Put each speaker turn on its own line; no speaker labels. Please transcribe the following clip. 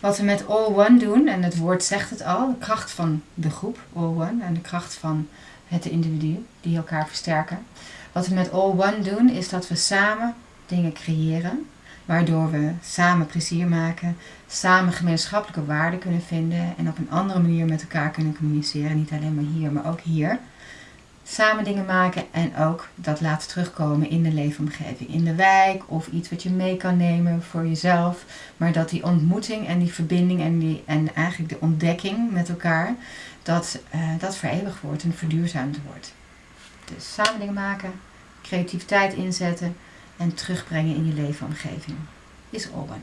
Wat we met All One doen, en het woord zegt het al, de kracht van de groep All One en de kracht van het individu die elkaar versterken. Wat we met All One doen is dat we samen dingen creëren, waardoor we samen plezier maken, samen gemeenschappelijke waarden kunnen vinden en op een andere manier met elkaar kunnen communiceren. Niet alleen maar hier, maar ook hier samen dingen maken en ook dat laten terugkomen in de leefomgeving, in de wijk of iets wat je mee kan nemen voor jezelf. Maar dat die ontmoeting en die verbinding en, die, en eigenlijk de ontdekking met elkaar, dat uh, dat vereeuwigd wordt en verduurzaamd wordt. Dus samen dingen maken, creativiteit inzetten en terugbrengen in je leefomgeving is Owen.